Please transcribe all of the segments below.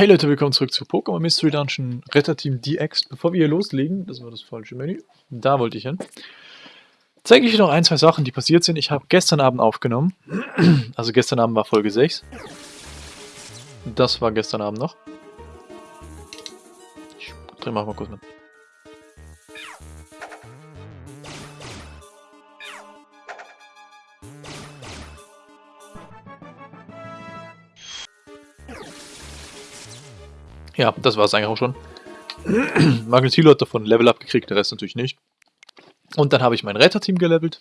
Hey Leute, willkommen zurück zu Pokémon Mystery Dungeon Retterteam DX. Bevor wir hier loslegen, das war das falsche Menü, da wollte ich hin, zeige ich euch noch ein, zwei Sachen, die passiert sind. Ich habe gestern Abend aufgenommen, also gestern Abend war Folge 6. Das war gestern Abend noch. Ich drehe mal kurz mit. Ja, das war es eigentlich auch schon. Magnetilo hat davon Level Up gekriegt, der Rest natürlich nicht. Und dann habe ich mein Retterteam gelevelt.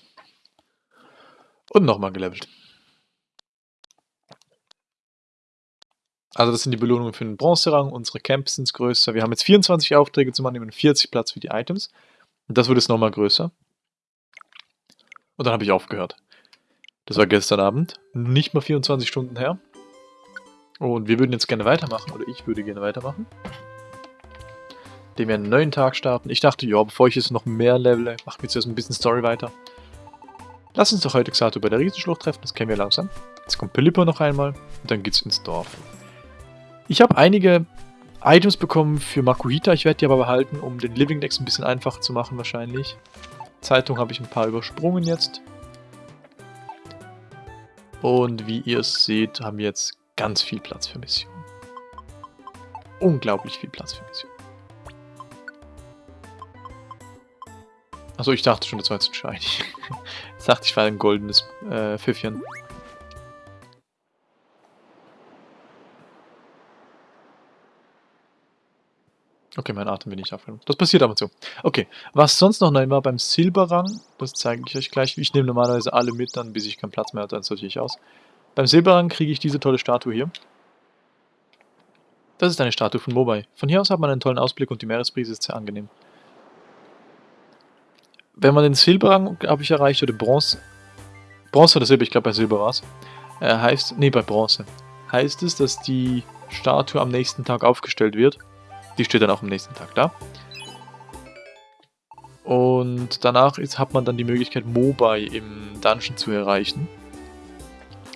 Und nochmal gelevelt. Also das sind die Belohnungen für den Bronzerang. Unsere Camps sind größer. Wir haben jetzt 24 Aufträge zum Annehmen, 40 Platz für die Items. Und das wird jetzt nochmal größer. Und dann habe ich aufgehört. Das war gestern Abend. Nicht mal 24 Stunden her. Und wir würden jetzt gerne weitermachen, oder ich würde gerne weitermachen. Indem wir einen neuen Tag starten. Ich dachte, ja, bevor ich jetzt noch mehr level, machen wir jetzt ein bisschen Story weiter. Lass uns doch heute Xato bei der Riesenschlucht treffen, das kennen wir langsam. Jetzt kommt Pelipper noch einmal und dann geht's ins Dorf. Ich habe einige Items bekommen für Makuhita, ich werde die aber behalten, um den Living Dex ein bisschen einfacher zu machen wahrscheinlich. Zeitung habe ich ein paar übersprungen jetzt. Und wie ihr seht, haben wir jetzt ganz viel Platz für Missionen. Unglaublich viel Platz für Missionen. Achso, ich dachte schon, das war jetzt Shiny. ich dachte, ich war ein goldenes äh, Pfiffchen. Okay, mein Atem will nicht aufhören. Das passiert aber so. Okay, was sonst noch neu war beim Silberrang, das zeige ich euch gleich. Ich nehme normalerweise alle mit, dann bis ich keinen Platz mehr habe, dann sortiere ich aus. Beim Silberrang kriege ich diese tolle Statue hier. Das ist eine Statue von Mobai. Von hier aus hat man einen tollen Ausblick und die Meeresbrise ist sehr angenehm. Wenn man den Silberrang, habe ich erreicht, oder Bronze, Bronze oder Silber, ich glaube bei Silber war es, äh, heißt, nee, bei Bronze, heißt es, dass die Statue am nächsten Tag aufgestellt wird. Die steht dann auch am nächsten Tag da. Und danach ist, hat man dann die Möglichkeit, Mobai im Dungeon zu erreichen.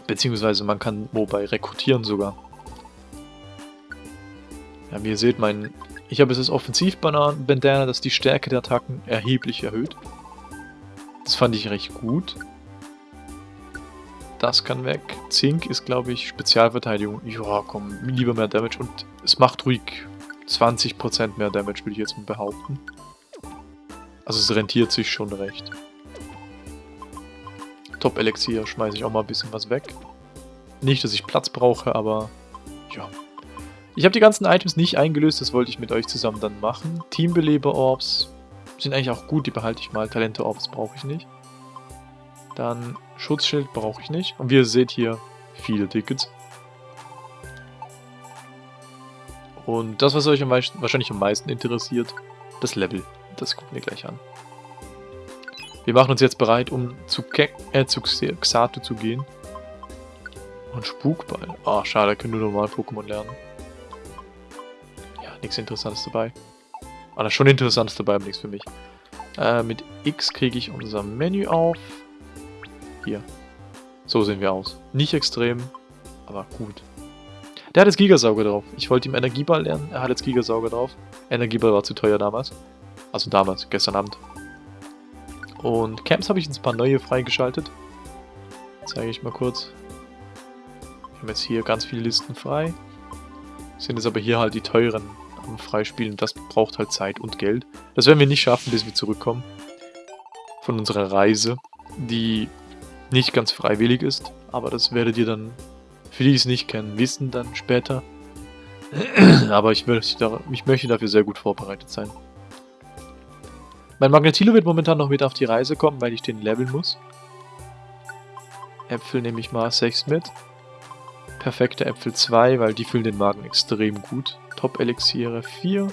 Beziehungsweise man kann Mobile rekrutieren sogar. Ja, wie ihr seht, mein, ich habe jetzt das Offensiv-Bandana, das die Stärke der Attacken erheblich erhöht. Das fand ich recht gut. Das kann weg. Zink ist, glaube ich, Spezialverteidigung. Ja, komm, lieber mehr Damage. Und es macht ruhig 20% mehr Damage, würde ich jetzt mal behaupten. Also es rentiert sich schon recht. Top-Elixier schmeiße ich auch mal ein bisschen was weg. Nicht, dass ich Platz brauche, aber ja. Ich habe die ganzen Items nicht eingelöst, das wollte ich mit euch zusammen dann machen. Teambeleber-Orbs sind eigentlich auch gut, die behalte ich mal. Talente-Orbs brauche ich nicht. Dann Schutzschild brauche ich nicht. Und wie ihr seht hier, viele Tickets. Und das, was euch am meisten, wahrscheinlich am meisten interessiert, das Level. Das gucken wir gleich an. Wir machen uns jetzt bereit, um zu, Ke äh, zu Xatu zu gehen. Und Spukball. Ah, oh, schade, können nur normal Pokémon lernen. Ja, nichts Interessantes dabei. Ah, da ist schon Interessantes dabei, aber nichts für mich. Äh, mit X kriege ich unser Menü auf. Hier. So sehen wir aus. Nicht extrem, aber gut. Der hat jetzt Gigasauger drauf. Ich wollte ihm Energieball lernen, er hat jetzt Gigasauger drauf. Energieball war zu teuer damals. Also damals, gestern Abend. Und Camps habe ich jetzt ein paar neue freigeschaltet. Zeige ich mal kurz. Wir haben jetzt hier ganz viele Listen frei. Sind jetzt aber hier halt die teuren am Freispielen. Das braucht halt Zeit und Geld. Das werden wir nicht schaffen, bis wir zurückkommen. Von unserer Reise, die nicht ganz freiwillig ist. Aber das werdet ihr dann, für die die es nicht kennen, wissen dann später. aber ich möchte, ich möchte dafür sehr gut vorbereitet sein. Mein Magnetilo wird momentan noch mit auf die Reise kommen, weil ich den leveln muss. Äpfel nehme ich mal 6 mit. Perfekte Äpfel 2, weil die füllen den Magen extrem gut. Top-Elixiere 4.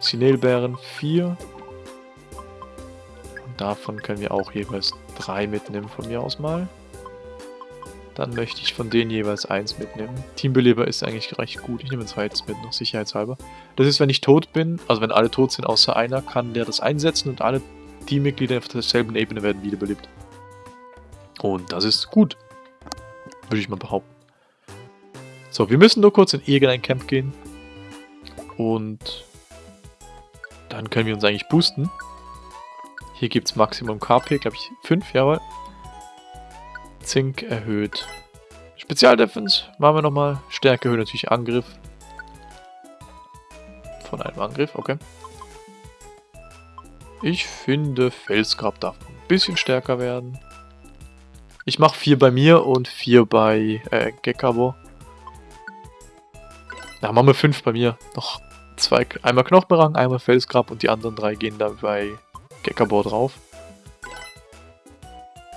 Sinelbeeren 4. Und davon können wir auch jeweils 3 mitnehmen von mir aus mal. Dann möchte ich von denen jeweils eins mitnehmen. Teambeleber ist eigentlich recht gut. Ich nehme ein zweites mit, noch sicherheitshalber. Das ist, wenn ich tot bin, also wenn alle tot sind außer einer, kann der das einsetzen und alle Teammitglieder auf derselben Ebene werden wiederbelebt. Und das ist gut. Würde ich mal behaupten. So, wir müssen nur kurz in irgendein Camp gehen. Und dann können wir uns eigentlich boosten. Hier gibt es Maximum KP, glaube ich, 5, jawohl. Zink erhöht. Spezialdefense machen wir nochmal. Stärke erhöht natürlich Angriff. Von einem Angriff, okay. Ich finde, Felsgrab darf ein bisschen stärker werden. Ich mache 4 bei mir und 4 bei äh, Gekabo. Na, machen wir 5 bei mir. Noch zwei, einmal Knochenberang, einmal Felsgrab und die anderen drei gehen da bei Gekabo drauf.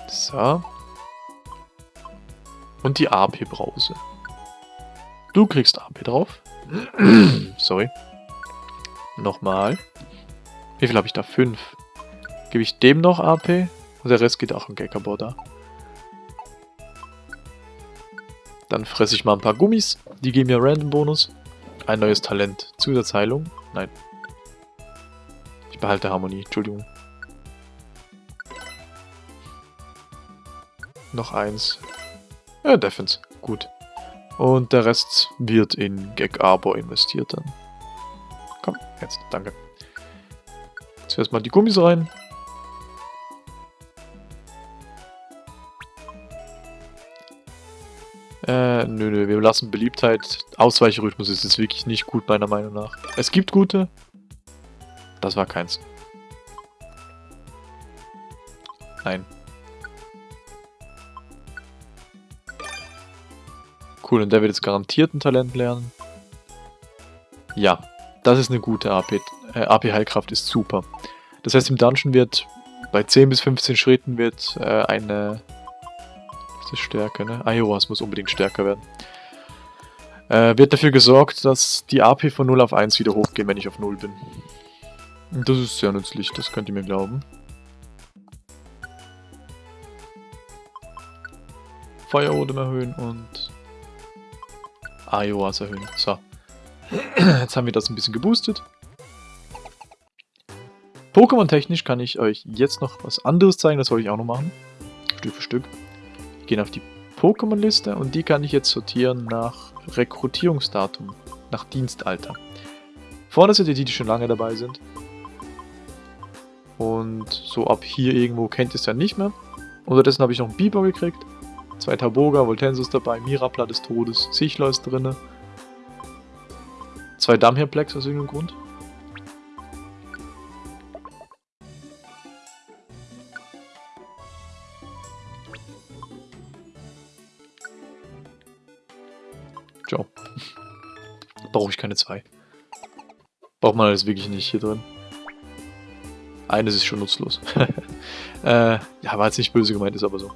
So. Und die AP-Brause. Du kriegst AP drauf. Sorry. Nochmal. Wie viel habe ich da? 5. Gebe ich dem noch AP? Und der Rest geht auch an Gekabo da. Dann fresse ich mal ein paar Gummis. Die geben mir Random Bonus. Ein neues Talent. Zusatzheilung? Nein. Ich behalte Harmonie. Entschuldigung. Noch eins. Ja, Defense. Gut. Und der Rest wird in Gag Arbor investiert dann. Komm, jetzt. Danke. Zuerst mal die Gummis rein. Äh, nö, nö, wir lassen Beliebtheit. Ausweichrhythmus ist jetzt wirklich nicht gut, meiner Meinung nach. Es gibt gute. Das war keins. Nein. Cool, und der wird jetzt garantiert ein Talent lernen. Ja, das ist eine gute AP. Äh, AP Heilkraft ist super. Das heißt, im Dungeon wird bei 10 bis 15 Schritten wird äh, eine ist Stärke, ne? Iowas muss unbedingt stärker werden. Äh, wird dafür gesorgt, dass die AP von 0 auf 1 wieder hochgehen, wenn ich auf 0 bin. Das ist sehr nützlich, das könnt ihr mir glauben. Feuerodem erhöhen und Iowas erhöhen. So. Jetzt haben wir das ein bisschen geboostet. Pokémon-technisch kann ich euch jetzt noch was anderes zeigen, das wollte ich auch noch machen. Stück für Stück gehen auf die Pokémon-Liste und die kann ich jetzt sortieren nach Rekrutierungsdatum, nach Dienstalter. Vorne sind die, die schon lange dabei sind. Und so ab hier irgendwo kennt ihr es ja nicht mehr. Unterdessen habe ich noch einen Biber gekriegt. Zwei Taboga, Voltensus dabei, Mirapla des Todes, Sichler ist drin. Zwei Dammherplex aus irgendeinem Grund. Ciao. Brauche ich keine zwei. Braucht man alles wirklich nicht hier drin. Eines ist schon nutzlos. äh, ja, war jetzt nicht böse gemeint, ist aber so.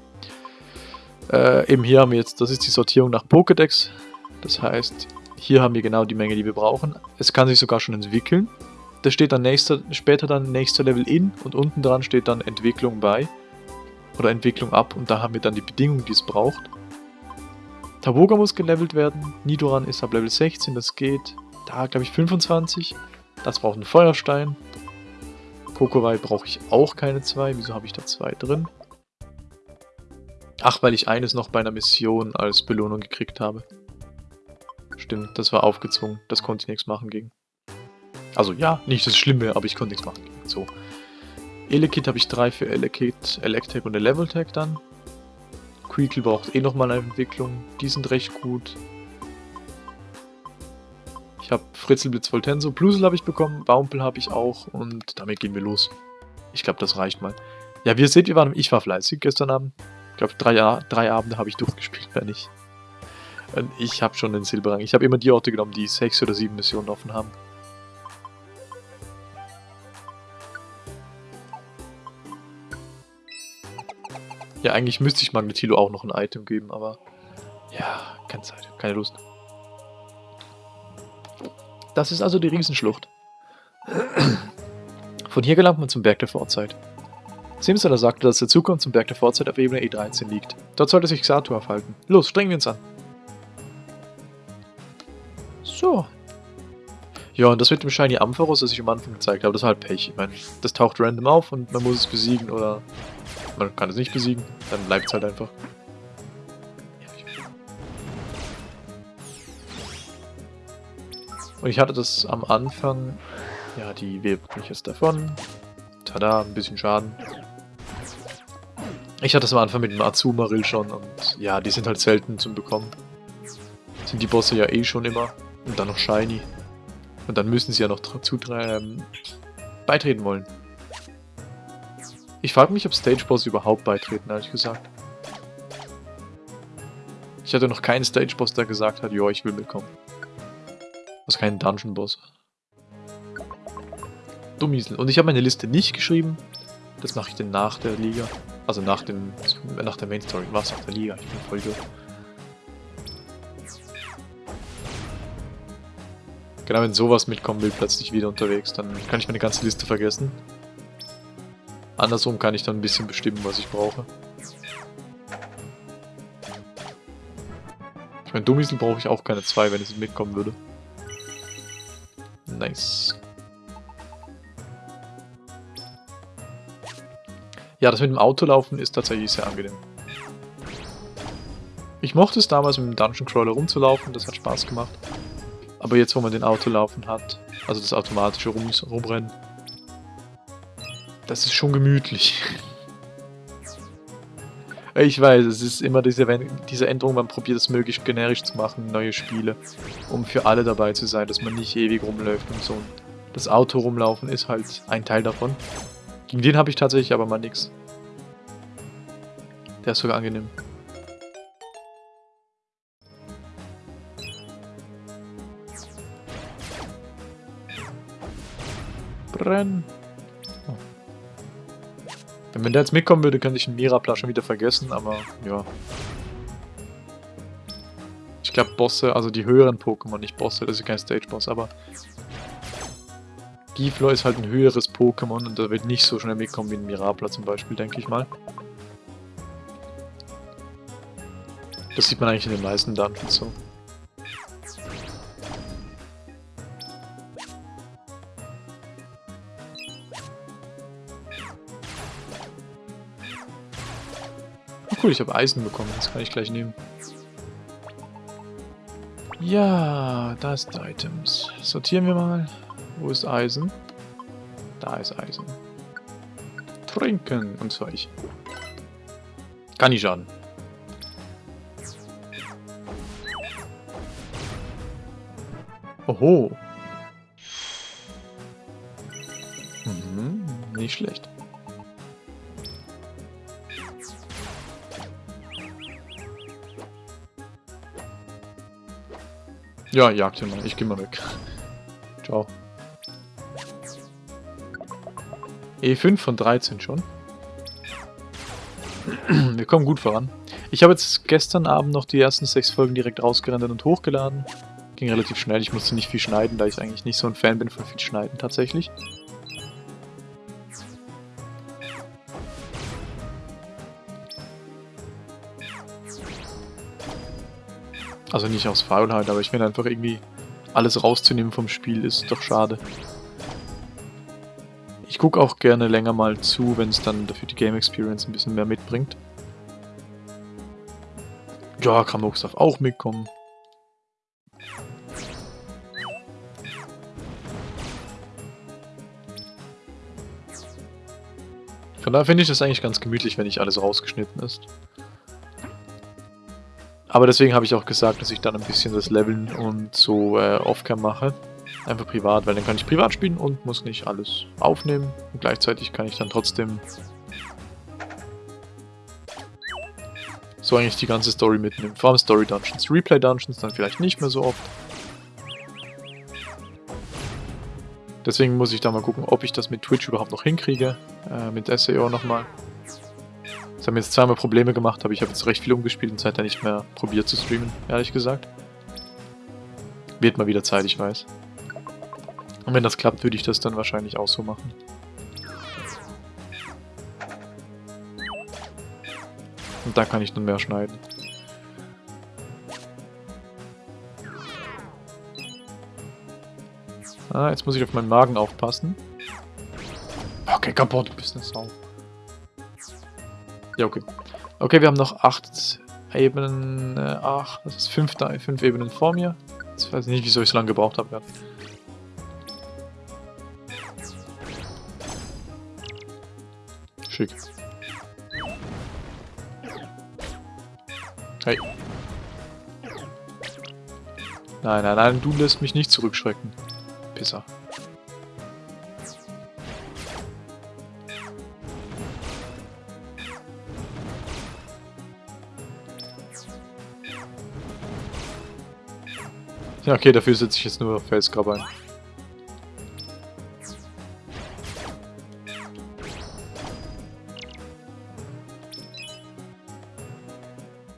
Äh, eben hier haben wir jetzt, das ist die Sortierung nach Pokédex. Das heißt, hier haben wir genau die Menge, die wir brauchen. Es kann sich sogar schon entwickeln. Da steht dann nächster, später dann nächster Level in und unten dran steht dann Entwicklung bei. Oder Entwicklung ab und da haben wir dann die Bedingungen, die es braucht. Taboga muss gelevelt werden. Nidoran ist ab Level 16, das geht. Da glaube ich 25. Das braucht einen Feuerstein. Kokowai brauche ich auch keine zwei. Wieso habe ich da zwei drin? Ach, weil ich eines noch bei einer Mission als Belohnung gekriegt habe. Stimmt, das war aufgezwungen. Das konnte ich nichts machen gegen. Also ja, nicht das Schlimme, aber ich konnte nichts machen gegen. So. Elekit habe ich drei für Elekit, Electek und Leveltech dann. Creakle braucht eh nochmal eine Entwicklung. Die sind recht gut. Ich habe Fritzelblitz Voltenso. Plusel habe ich bekommen. Baumpel habe ich auch. Und damit gehen wir los. Ich glaube, das reicht mal. Ja, wie ihr seht, wir waren, ich war fleißig gestern Abend. Ich glaube, drei, drei Abende habe ich durchgespielt, wenn nicht. Ich habe schon den Silberrang. Ich habe immer die Orte genommen, die sechs oder sieben Missionen offen haben. Ja, eigentlich müsste ich Magnetilo auch noch ein Item geben, aber ja, keine Zeit, keine Lust. Das ist also die Riesenschlucht. Von hier gelangt man zum Berg der Vorzeit. Simsala sagte, dass der Zugang zum Berg der Vorzeit auf Ebene E13 liegt. Dort sollte sich Xatu aufhalten. Los, strengen wir uns an. So. Ja, und das mit dem Shiny Ampharos, das ich am Anfang gezeigt habe, das war halt Pech. Ich meine, das taucht random auf und man muss es besiegen oder man kann es nicht besiegen, dann bleibt es halt einfach. Und ich hatte das am Anfang... Ja, die webt mich jetzt davon. Tada, ein bisschen Schaden. Ich hatte es am Anfang mit dem Azumarill schon und ja, die sind halt selten zum Bekommen. Sind die Bosse ja eh schon immer. Und dann noch Shiny. Und dann müssen sie ja noch zu ähm, beitreten wollen. Ich frage mich, ob Stage-Boss überhaupt beitreten, ehrlich gesagt. Ich hatte noch keinen Stage-Boss, der gesagt hat, jo, ich will mitkommen. Also keinen Dungeon-Boss. Dummiesel. Und ich habe meine Liste nicht geschrieben. Das mache ich dann nach der Liga. Also nach dem nach der Main Story. Was nach der Liga? Ich bin voll durch. Genau, wenn sowas mitkommen will, plötzlich wieder unterwegs, dann kann ich meine ganze Liste vergessen. Andersrum kann ich dann ein bisschen bestimmen, was ich brauche. Ich meine, Dummiesel brauche ich auch keine zwei, wenn es mitkommen würde. Nice. Ja, das mit dem Autolaufen ist tatsächlich sehr angenehm. Ich mochte es damals mit dem Dungeon Crawler rumzulaufen, das hat Spaß gemacht. Aber jetzt, wo man den Autolaufen hat, also das automatische Rum Rumrennen, das ist schon gemütlich. Ich weiß, es ist immer diese, diese Änderung, man probiert es möglichst generisch zu machen, neue Spiele, um für alle dabei zu sein, dass man nicht ewig rumläuft und so. Das Auto rumlaufen ist halt ein Teil davon. Gegen den habe ich tatsächlich aber mal nichts. Der ist sogar angenehm. Brenn! Wenn der jetzt mitkommen würde, könnte ich den Mirapla schon wieder vergessen, aber ja. Ich glaube Bosse, also die höheren Pokémon, nicht Bosse, das ist kein Stage-Boss, aber Giflor ist halt ein höheres Pokémon und da wird nicht so schnell mitkommen wie ein Mirapla zum Beispiel, denke ich mal. Das sieht man eigentlich in den meisten Dungeons so. cool, ich habe Eisen bekommen. Das kann ich gleich nehmen. Ja, da ist Items. Sortieren wir mal. Wo ist Eisen? Da ist Eisen. Trinken und Zeug. Kann nicht schaden. Oho. Mhm, nicht schlecht. Ja, jagt ihn mal. Ich geh mal weg. Ciao. E5 von 13 schon. Wir kommen gut voran. Ich habe jetzt gestern Abend noch die ersten sechs Folgen direkt rausgerendert und hochgeladen. Ging relativ schnell, ich musste nicht viel schneiden, da ich eigentlich nicht so ein Fan bin von viel Schneiden tatsächlich. Also nicht aus Faulheit, aber ich finde einfach irgendwie alles rauszunehmen vom Spiel ist doch schade. Gucke auch gerne länger mal zu, wenn es dann dafür die Game Experience ein bisschen mehr mitbringt. Ja, Kramux darf auch mitkommen. Von daher finde ich das eigentlich ganz gemütlich, wenn nicht alles rausgeschnitten ist. Aber deswegen habe ich auch gesagt, dass ich dann ein bisschen das Leveln und so äh, Offcam mache. Einfach privat, weil dann kann ich privat spielen und muss nicht alles aufnehmen. Und gleichzeitig kann ich dann trotzdem so eigentlich die ganze Story mitnehmen. Vor allem Story Dungeons. Replay Dungeons dann vielleicht nicht mehr so oft. Deswegen muss ich da mal gucken, ob ich das mit Twitch überhaupt noch hinkriege. Äh, mit SEO nochmal. Das haben jetzt zweimal Probleme gemacht, aber ich habe jetzt recht viel umgespielt und seitdem nicht mehr probiert zu streamen, ehrlich gesagt. Wird mal wieder Zeit, ich weiß. Und wenn das klappt, würde ich das dann wahrscheinlich auch so machen. Und da kann ich dann mehr schneiden. Ah, jetzt muss ich auf meinen Magen aufpassen. Okay, kaputt, du bist eine Sau. Ja, okay. Okay, wir haben noch acht Ebenen, äh, ach, das ist fünf, fünf Ebenen vor mir. Jetzt weiß ich nicht, wieso ich so lange gebraucht habe. Schick. Hey. Nein, nein, nein, du lässt mich nicht zurückschrecken. Pisser. Ja, okay, dafür setze ich jetzt nur Felsgrab ein.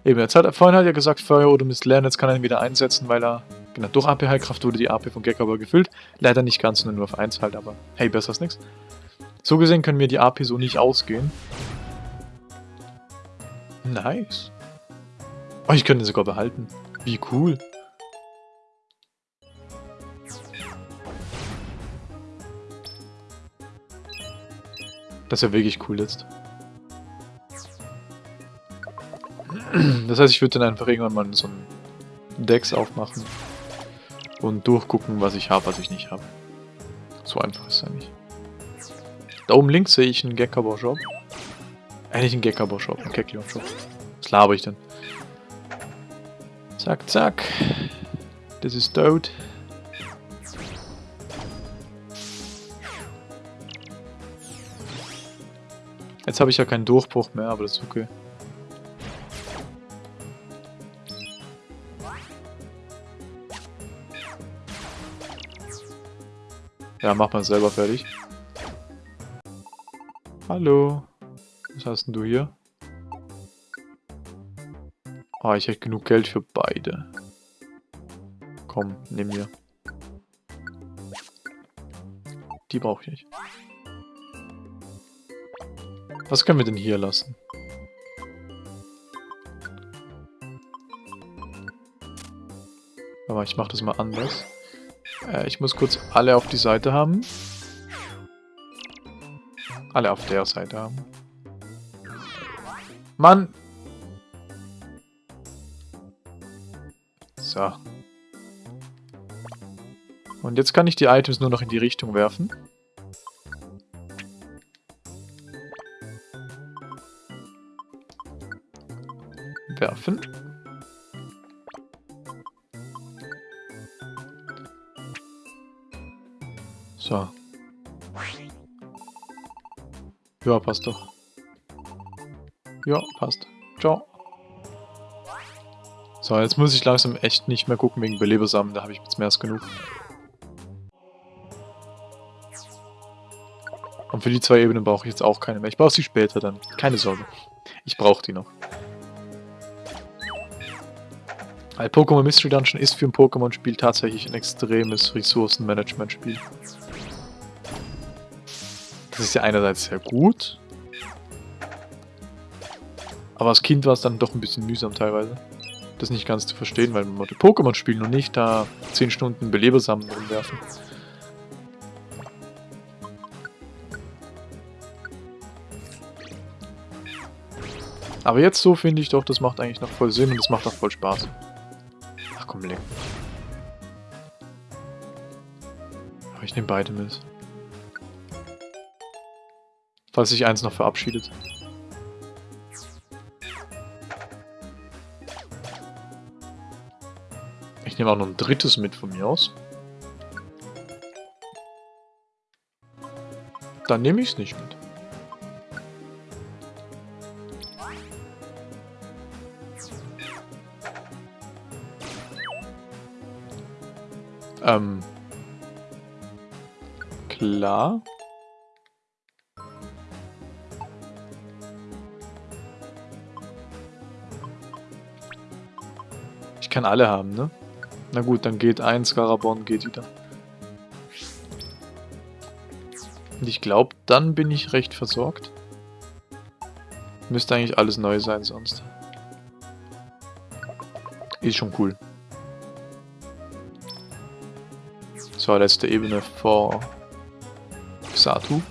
Eben, jetzt hat er vorhin hat er gesagt, Feuer oder Mist lernen, jetzt kann er ihn wieder einsetzen, weil er, genau, durch AP-Heilkraft wurde die AP von Gekaba gefüllt. Leider nicht ganz, sondern nur auf 1 halt, aber hey, besser als nichts. So gesehen können wir die AP so nicht ausgehen. Nice. Oh, ich könnte ihn sogar behalten. Wie cool. Das ist ja wirklich cool jetzt. Das heißt, ich würde dann einfach irgendwann mal so ein Decks aufmachen und durchgucken, was ich habe, was ich nicht habe. So einfach ist es ja nicht. Da oben links sehe ich einen Gekabor Shop. Äh, einen Gekabor Shop, einen Keklion Shop. Was laber ich denn? Zack, zack. Das ist tot. Jetzt habe ich ja keinen Durchbruch mehr, aber das ist okay. Ja, mach mal selber fertig. Hallo. Was hast denn du hier? Ah, oh, ich hätte genug Geld für beide. Komm, nimm mir. Die brauche ich nicht. Was können wir denn hier lassen? Aber ich mache das mal anders. Äh, ich muss kurz alle auf die Seite haben. Alle auf der Seite haben. Mann! So. Und jetzt kann ich die Items nur noch in die Richtung werfen. Werfen. Ja, passt doch. Ja, passt. Ciao. So, jetzt muss ich langsam echt nicht mehr gucken wegen Belebersamen, da habe ich jetzt mehr als genug. Und für die zwei Ebenen brauche ich jetzt auch keine mehr. Ich brauche sie später dann. Keine Sorge. Ich brauche die noch. Weil Pokémon Mystery Dungeon ist für ein Pokémon-Spiel tatsächlich ein extremes Ressourcenmanagement-Spiel. Ist ja einerseits sehr gut. Aber als Kind war es dann doch ein bisschen mühsam teilweise. Das nicht ganz zu verstehen, weil man Pokémon spielen und nicht da 10 Stunden Belebersamen rumwerfen. Aber jetzt so finde ich doch, das macht eigentlich noch voll Sinn und das macht auch voll Spaß. Ach komm, leck. Aber ich nehme beide mit. Falls sich eins noch verabschiedet. Ich nehme auch noch ein drittes mit von mir aus. Dann nehme ich es nicht mit. Ähm. Klar. Kann alle haben, ne? Na gut, dann geht ein Scarabon, geht wieder. Und ich glaube, dann bin ich recht versorgt. Müsste eigentlich alles neu sein sonst. Ist schon cool. So, letzte Ebene vor Xatu.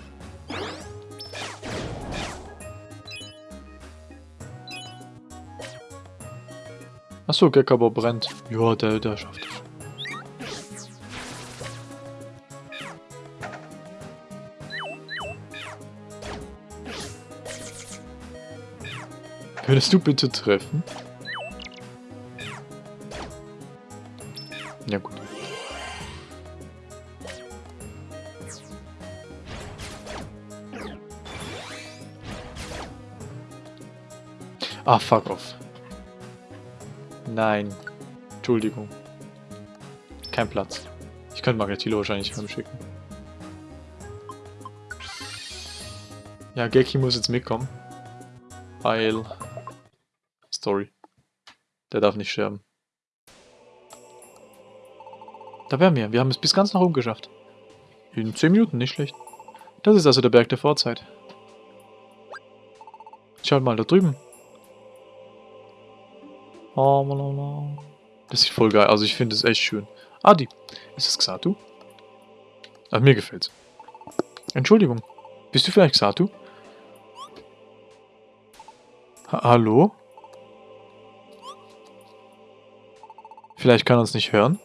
Achso, Gekabau brennt. Ja, der, der schafft es. Könntest du bitte treffen? Ja gut. Ah, fuck off. Nein. Entschuldigung. Kein Platz. Ich könnte Margatilo wahrscheinlich heimschicken. Ja, Geki muss jetzt mitkommen. Weil... Story. Der darf nicht sterben. Da wären wir. Wir haben es bis ganz nach oben geschafft. In 10 Minuten, nicht schlecht. Das ist also der Berg der Vorzeit. Schaut mal, da drüben. Das sieht voll geil. Also ich finde es echt schön. Adi, ist das Xatu? Ach, mir gefällt's. Entschuldigung. Bist du vielleicht Xatu? Ha Hallo? Vielleicht kann er uns nicht hören?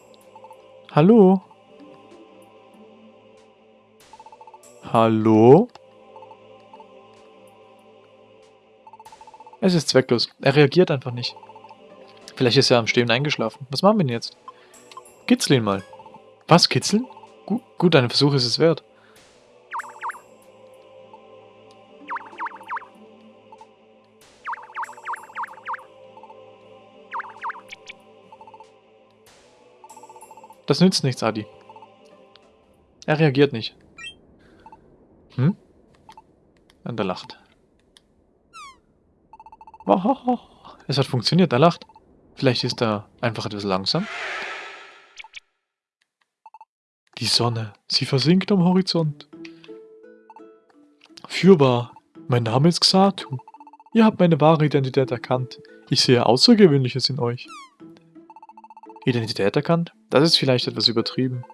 Hallo? Hallo? Es ist zwecklos. Er reagiert einfach nicht. Vielleicht ist er am Stehen eingeschlafen. Was machen wir denn jetzt? Kitzel ihn mal. Was, kitzeln? Gut, gut, ein Versuch ist es wert. Das nützt nichts, Adi. Er reagiert nicht. Hm? Und er lacht. Es hat funktioniert, er lacht. Vielleicht ist er einfach etwas langsam. Die Sonne, sie versinkt am Horizont. Fürwahr, mein Name ist Xatu. Ihr habt meine wahre Identität erkannt. Ich sehe Außergewöhnliches in euch. Identität erkannt? Das ist vielleicht etwas übertrieben.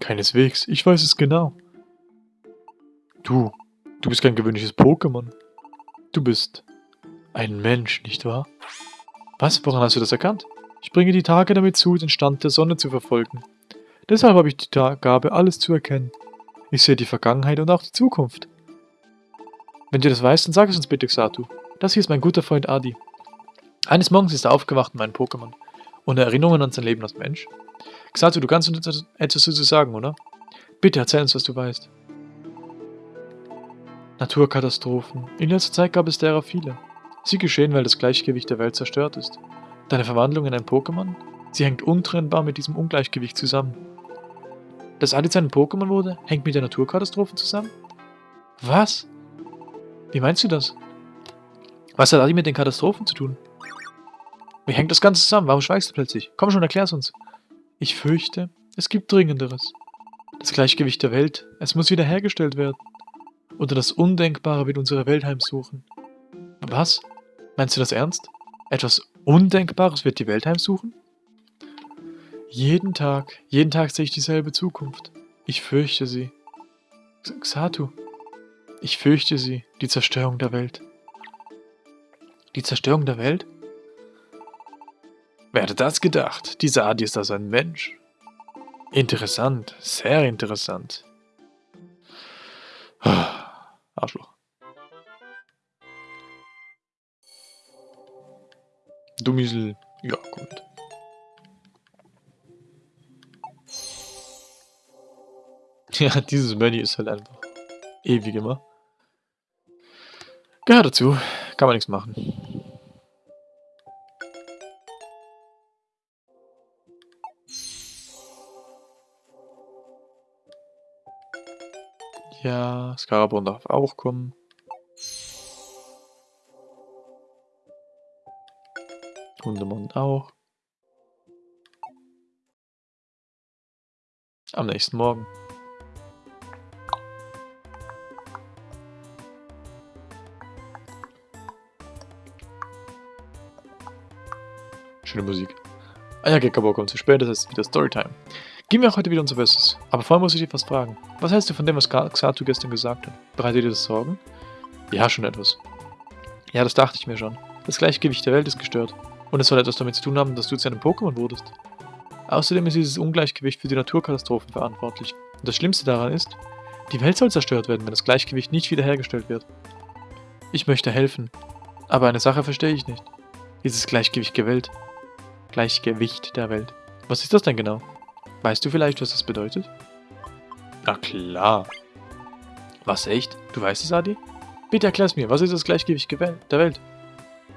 Keineswegs, ich weiß es genau. Du, du bist kein gewöhnliches Pokémon. Du bist ein Mensch, nicht wahr? Was? Woran hast du das erkannt? Ich bringe die Tage damit zu, den Stand der Sonne zu verfolgen. Deshalb habe ich die Gabe, alles zu erkennen. Ich sehe die Vergangenheit und auch die Zukunft. Wenn du das weißt, dann sag es uns bitte, Xatu. Das hier ist mein guter Freund Adi. Eines Morgens ist er aufgewacht in meinem Pokémon. Ohne Erinnerungen an sein Leben als Mensch. Xatu, du kannst uns etwas dazu sagen, oder? Bitte erzähl uns, was du weißt. Naturkatastrophen. In letzter Zeit gab es derer viele. Sie geschehen, weil das Gleichgewicht der Welt zerstört ist. Deine Verwandlung in ein Pokémon? Sie hängt untrennbar mit diesem Ungleichgewicht zusammen. Dass Alice ein Pokémon wurde, hängt mit der Naturkatastrophe zusammen? Was? Wie meinst du das? Was hat Adi mit den Katastrophen zu tun? Wie hängt das Ganze zusammen? Warum schweigst du plötzlich? Komm schon, erklär's uns. Ich fürchte, es gibt Dringenderes. Das Gleichgewicht der Welt, es muss wiederhergestellt werden. Oder das Undenkbare wird unsere Welt heimsuchen. Was? Meinst du das ernst? Etwas Undenkbares wird die Welt heimsuchen? Jeden Tag, jeden Tag sehe ich dieselbe Zukunft. Ich fürchte sie. Xatu, ich fürchte sie, die Zerstörung der Welt. Die Zerstörung der Welt? Wer hätte das gedacht? Dieser Adi ist also ein Mensch. Interessant, sehr interessant. Arschloch. Dummisel, ja, gut. Ja, dieses Menü ist halt einfach ewig immer. Gehört dazu, kann man nichts machen. Ja, Scarabon darf auch kommen. Hundemund auch. Am nächsten Morgen. Schöne Musik. Ah ja, Gekabo kommt zu spät, das ist wieder Storytime. Gehen wir auch heute wieder unser Bestes. Aber vorher muss ich dich was fragen. Was hältst du von dem, was Xatu gestern gesagt hat? Bereitet dir das Sorgen? Ja, schon etwas. Ja, das dachte ich mir schon. Das Gleichgewicht der Welt ist gestört. Und es soll etwas damit zu tun haben, dass du zu einem Pokémon wurdest. Außerdem ist dieses Ungleichgewicht für die Naturkatastrophen verantwortlich. Und das Schlimmste daran ist, die Welt soll zerstört werden, wenn das Gleichgewicht nicht wiederhergestellt wird. Ich möchte helfen. Aber eine Sache verstehe ich nicht. Dieses Gleichgewicht der Welt. Gleichgewicht der Welt. Was ist das denn genau? Weißt du vielleicht, was das bedeutet? Na klar. Was, echt? Du weißt es, Adi? Bitte erklär's mir, was ist das Gleichgewicht der Welt?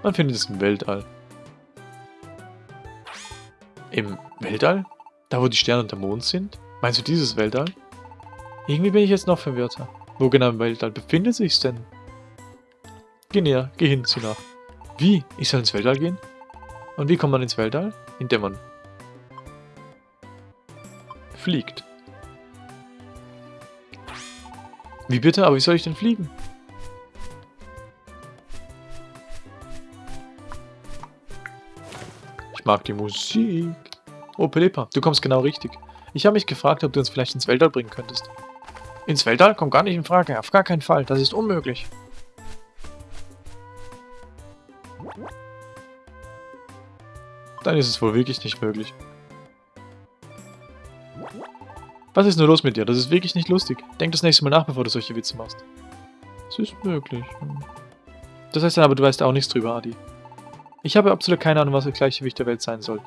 Man findet es im Weltall. Im Weltall? Da, wo die Sterne und der Mond sind? Meinst du dieses Weltall? Irgendwie bin ich jetzt noch verwirrter. Wo genau im Weltall befindet sich's denn? Geh näher, geh hin, sieh nach. Wie? Ich soll ins Weltall gehen? Und wie kommt man ins Weltall? Indem man fliegt. Wie bitte? Aber wie soll ich denn fliegen? Mag die Musik. Oh, Pelipa, du kommst genau richtig. Ich habe mich gefragt, ob du uns vielleicht ins Weltall bringen könntest. Ins Weltall kommt gar nicht in Frage. Auf gar keinen Fall. Das ist unmöglich. Dann ist es wohl wirklich nicht möglich. Was ist nur los mit dir? Das ist wirklich nicht lustig. Denk das nächste Mal nach, bevor du solche Witze machst. Es ist möglich. Das heißt dann aber, du weißt auch nichts drüber, Adi. Ich habe absolut keine Ahnung, was das Gleichgewicht der Welt sein soll.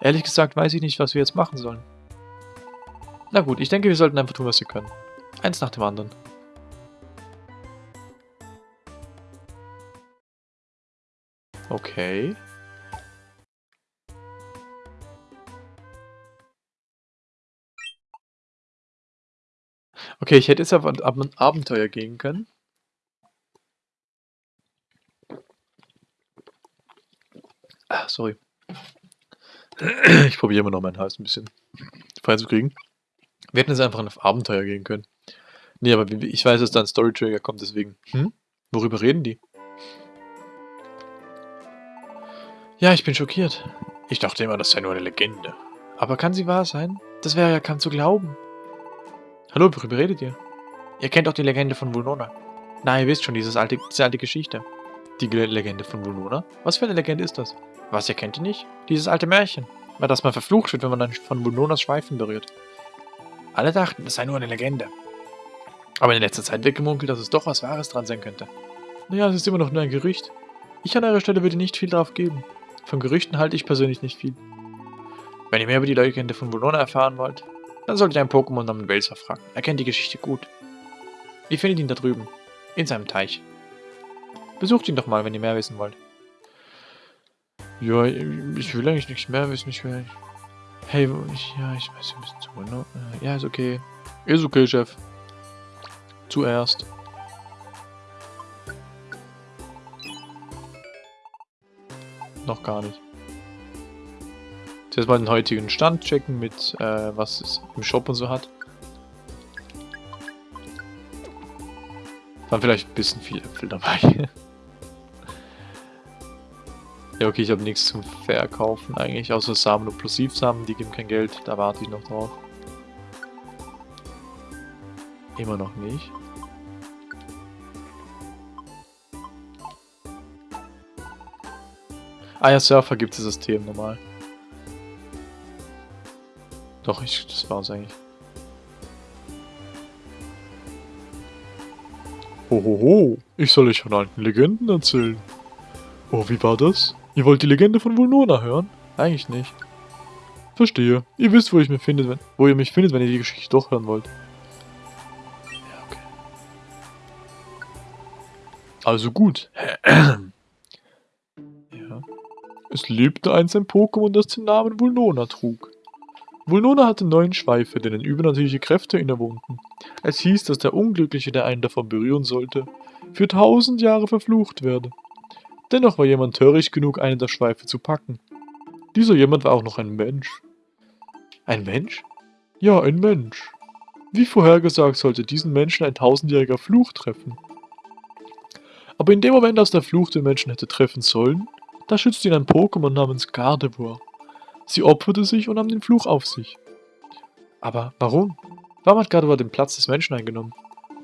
Ehrlich gesagt weiß ich nicht, was wir jetzt machen sollen. Na gut, ich denke, wir sollten einfach tun, was wir können. Eins nach dem anderen. Okay. Okay, ich hätte jetzt auf ein Abenteuer gehen können. Sorry. Ich probiere immer noch meinen Hals ein bisschen freizukriegen. Wir hätten jetzt einfach auf Abenteuer gehen können. Nee, aber ich weiß, dass da ein Story-Trigger kommt, deswegen. Hm? Worüber reden die? Ja, ich bin schockiert. Ich dachte immer, das sei nur eine Legende. Aber kann sie wahr sein? Das wäre ja kaum zu glauben. Hallo, worüber redet ihr? Ihr kennt doch die Legende von Vulnona. Na, ihr wisst schon, dieses alte, diese alte Geschichte. Die Legende von Vulnona? Was für eine Legende ist das? Was, ihr kennt die nicht? Dieses alte Märchen. Weil das man verflucht wird, wenn man dann von Vulnonas Schweifen berührt. Alle dachten, es sei nur eine Legende. Aber in letzter Zeit wird gemunkelt, dass es doch was Wahres dran sein könnte. Naja, es ist immer noch nur ein Gerücht. Ich an eurer Stelle würde nicht viel darauf geben. Von Gerüchten halte ich persönlich nicht viel. Wenn ihr mehr über die Legende von Vulnona erfahren wollt, dann solltet ihr einen Pokémon namens Welser fragen. Er kennt die Geschichte gut. Ihr findet ihn da drüben. In seinem Teich. Besucht ihn doch mal, wenn ihr mehr wissen wollt. Ja, ich will eigentlich nichts mehr wissen. Ich will... Hey, ich, ja, ich weiß ein bisschen zu... Ne? Ja, ist okay. Ist okay, Chef. Zuerst. Noch gar nicht. Jetzt mal den heutigen Stand checken mit, äh, was es im Shop und so hat. Waren vielleicht ein bisschen viel Äpfel dabei. ja, okay, ich habe nichts zum Verkaufen eigentlich, außer Samen und Plosivsamen, die geben kein Geld, da warte ich noch drauf. Immer noch nicht. Ah ja, Surfer gibt es System normal. Doch, ich, das war's eigentlich. Hohoho, ich soll euch von alten Legenden erzählen. Oh, wie war das? Ihr wollt die Legende von Vulnona hören? Eigentlich nicht. Verstehe. Ihr wisst, wo ich mich findet, wenn, wo ihr mich findet, wenn ihr die Geschichte doch hören wollt. Ja, okay. Also gut. ja. Es lebte einst ein Pokémon, das den Namen Vulnona trug. Vulnona hatte neun Schweife, denen übernatürliche Kräfte innewohnten. Es hieß, dass der Unglückliche, der einen davon berühren sollte, für tausend Jahre verflucht werde. Dennoch war jemand töricht genug, einen der Schweife zu packen. Dieser jemand war auch noch ein Mensch. Ein Mensch? Ja, ein Mensch. Wie vorhergesagt sollte diesen Menschen ein tausendjähriger Fluch treffen. Aber in dem Moment, als der Fluch den Menschen hätte treffen sollen, da schützte ihn ein Pokémon namens Gardevoir. Sie opferte sich und nahm den Fluch auf sich. Aber warum? Warum hat Gardevoir den Platz des Menschen eingenommen?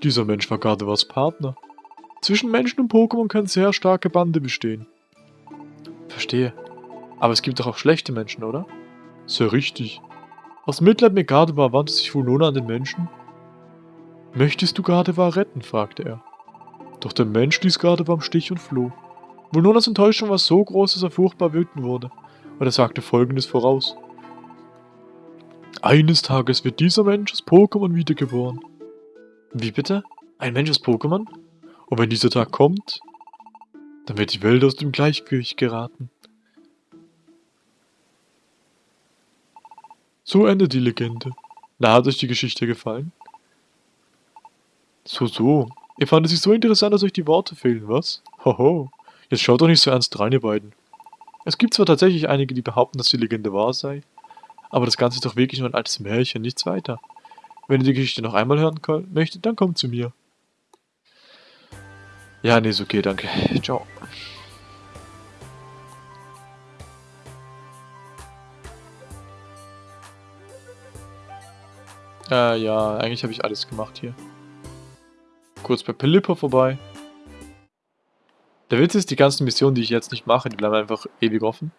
Dieser Mensch war Gardevoirs Partner. Zwischen Menschen und Pokémon können sehr starke Bande bestehen. Verstehe. Aber es gibt doch auch schlechte Menschen, oder? Sehr richtig. Aus Mitleid mit Gardevoir wandte sich Vulona an den Menschen. Möchtest du Gardevoir retten? fragte er. Doch der Mensch ließ Gardevoir im Stich und floh. Vulnonas Enttäuschung war so groß, dass er furchtbar wütend wurde. Und er sagte folgendes voraus. Eines Tages wird dieser Mensch als Pokémon wiedergeboren. Wie bitte? Ein Mensch als Pokémon? Und wenn dieser Tag kommt, dann wird die Welt aus dem Gleichgewicht geraten. So endet die Legende. Na, hat euch die Geschichte gefallen? So, so. Ihr fandet sie so interessant, dass euch die Worte fehlen, was? Hoho. Jetzt schaut doch nicht so ernst rein, ihr beiden. Es gibt zwar tatsächlich einige, die behaupten, dass die Legende wahr sei, aber das Ganze ist doch wirklich nur ein altes Märchen, nichts weiter. Wenn ihr die Geschichte noch einmal hören möchtet, dann kommt zu mir. Ja, nee, ist okay, danke. Ciao. Äh, ja, eigentlich habe ich alles gemacht hier. Kurz bei Pelipper vorbei. Der Witz ist, die ganzen Missionen, die ich jetzt nicht mache, die bleiben einfach ewig offen.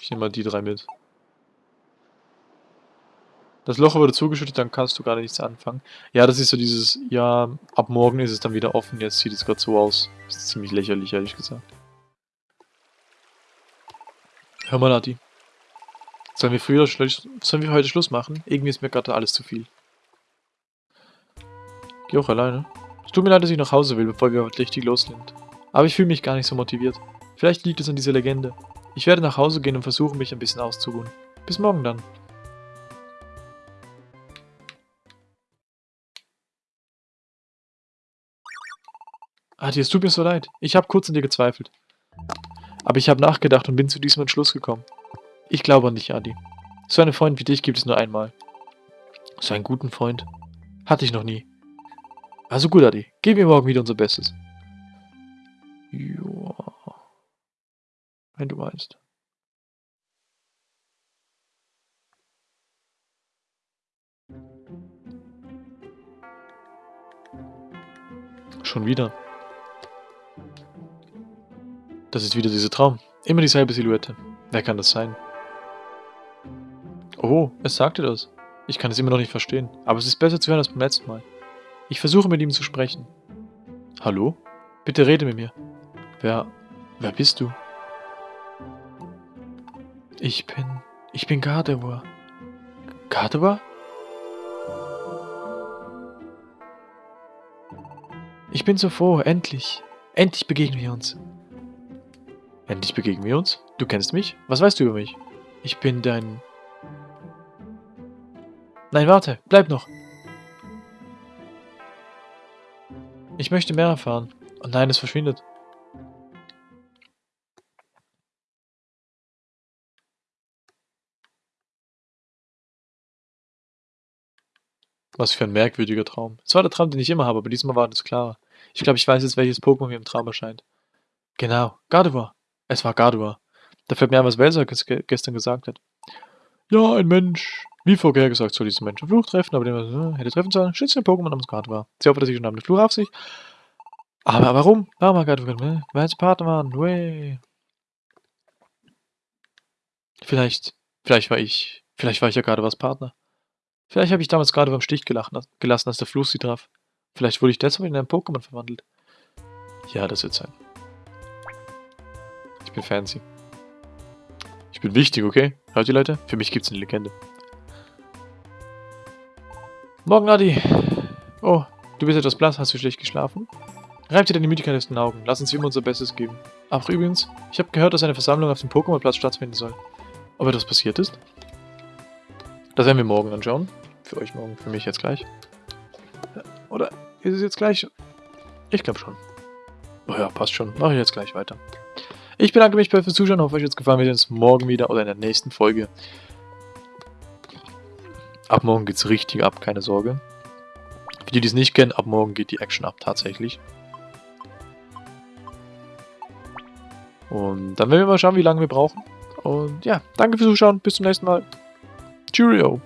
Ich nehme mal die drei mit. Das Loch wurde zugeschüttet, dann kannst du gerade nichts anfangen. Ja, das ist so dieses, ja, ab morgen ist es dann wieder offen, jetzt sieht es gerade so aus. Das ist ziemlich lächerlich, ehrlich gesagt. Hör mal, Nati. Sollen wir früher sollen wir heute Schluss machen? Irgendwie ist mir gerade alles zu viel. Geh auch alleine. Es tut mir leid, dass ich nach Hause will, bevor wir heute richtig loslegen. Aber ich fühle mich gar nicht so motiviert. Vielleicht liegt es an dieser Legende. Ich werde nach Hause gehen und versuchen, mich ein bisschen auszuruhen. Bis morgen dann. Adi, es tut mir so leid. Ich habe kurz an dir gezweifelt. Aber ich habe nachgedacht und bin zu diesem Entschluss gekommen. Ich glaube an dich, Adi. So einen Freund wie dich gibt es nur einmal. So einen guten Freund hatte ich noch nie. Also gut, Adi. Geben wir morgen wieder unser Bestes. Joa. Wenn du meinst. Schon wieder. Das ist wieder dieser Traum. Immer dieselbe Silhouette. Wer kann das sein? Oh, es sagte das. Ich kann es immer noch nicht verstehen, aber es ist besser zu hören als beim letzten Mal. Ich versuche mit ihm zu sprechen. Hallo? Bitte rede mit mir. Wer... wer bist du? Ich bin... ich bin Gardevoir. Gardevoir? Ich bin so froh, endlich. Endlich begegnen wir uns. Endlich begegnen wir uns. Du kennst mich? Was weißt du über mich? Ich bin dein... Nein, warte, bleib noch. Ich möchte mehr erfahren. Und nein, es verschwindet. Was für ein merkwürdiger Traum. Es war der Traum, den ich immer habe, aber diesmal war es klarer. Ich glaube, ich weiß jetzt, welches Pokémon mir im Traum erscheint. Genau, Gardevoir. Es war Gardua. Da fällt mir ein, was Welser gestern gesagt hat. Ja, ein Mensch. Wie vorhergesagt soll diesen Menschen Fluch treffen, aber den äh, hätte treffen sollen, schützt den Pokémon namens Gardua. Sie opferte sich und nahm den Fluch auf sich. Aber warum? Warum hat Gardua ne? Weil sie Partner waren. Way. Vielleicht, vielleicht war ich, vielleicht war ich ja gerade was Partner. Vielleicht habe ich damals gerade beim Stich gelassen, als der Fluch sie traf. Vielleicht wurde ich deshalb in ein Pokémon verwandelt. Ja, das wird sein bin fancy. Ich bin wichtig, okay? Hört ihr Leute? Für mich gibt's eine Legende. Morgen, Adi. Oh, du bist etwas blass. Hast du schlecht geschlafen? Reib dir deine Müdigkeit aus den Augen. Lass uns immer unser Bestes geben. Ach, übrigens, ich habe gehört, dass eine Versammlung auf dem Pokémon-Platz stattfinden soll. Ob etwas passiert ist? Das werden wir morgen anschauen. Für euch morgen, für mich jetzt gleich. Oder ist es jetzt gleich? Ich glaube schon. Oh ja, passt schon. Mache ich jetzt gleich weiter. Ich bedanke mich fürs Zuschauen, hoffe euch hat es gefallen. Wir sehen uns morgen wieder oder in der nächsten Folge. Ab morgen geht es richtig ab, keine Sorge. Für die, die es nicht kennen, ab morgen geht die Action ab, tatsächlich. Und dann werden wir mal schauen, wie lange wir brauchen. Und ja, danke fürs Zuschauen, bis zum nächsten Mal. Cheerio!